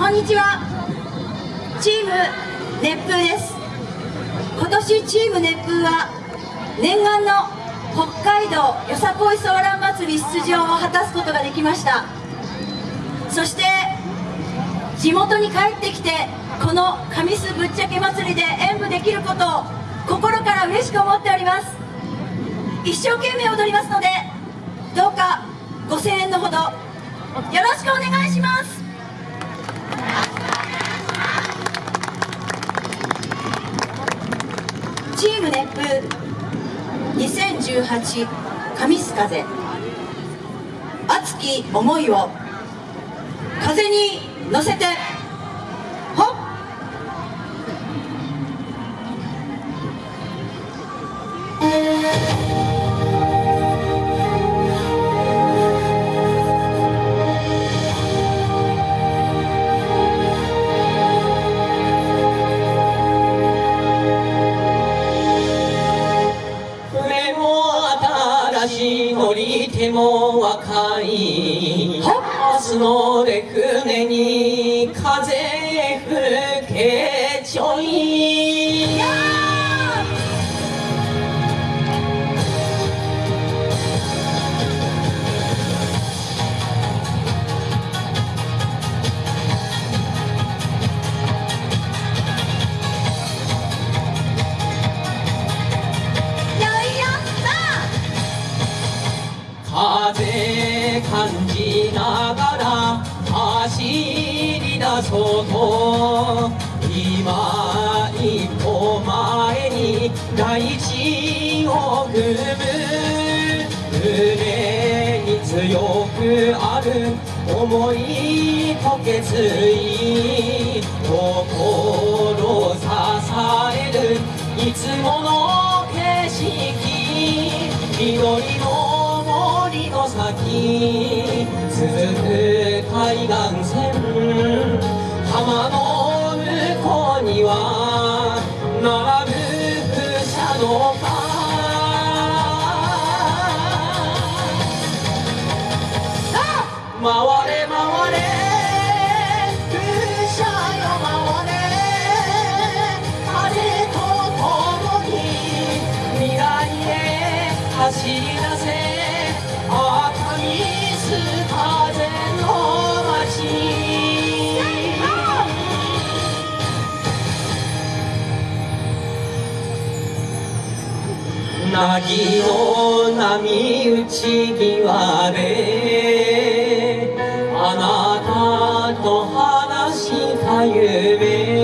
こんにちは。チーム熱風です。今年チーム熱風は念願の北海道よさこいソーラン祭り出場を果たすことができました。そして地元に帰ってきてこの神栖ぶっちゃけ祭りで演舞できることを心から嬉しく思っております。一生懸命踊りますのでどうかご声援のほどよろしくお願いします。2018神栖風。熱き思いを風に乗せて。乗り手も若い。明日の出船に風吹け。ながら走り出そうと今一歩前に大地を踏む胸に強くある思いと決意。心支えるいつもの景色緑の森の先。海岸線浜の向こうには並ぶ風車の回れ回れ風車よ回れ。風と共に未来へ走りなぎの波打ち際であなたと話した夢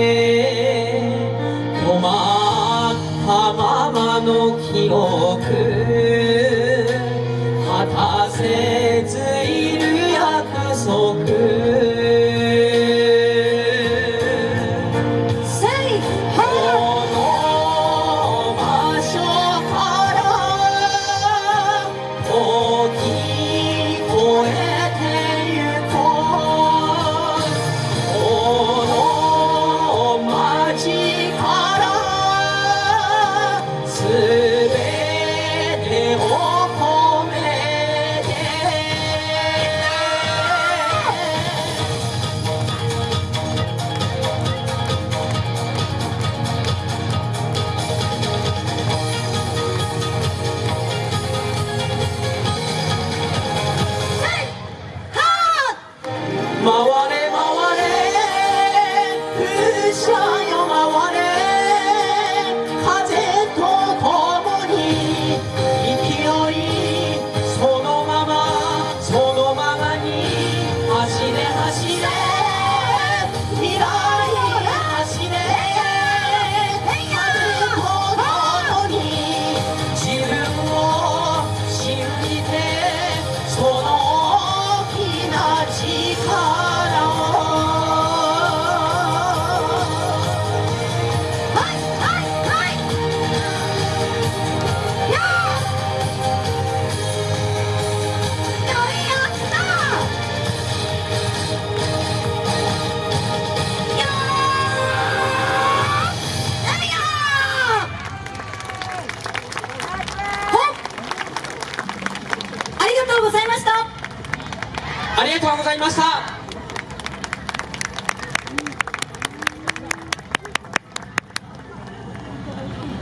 ありがとうございました。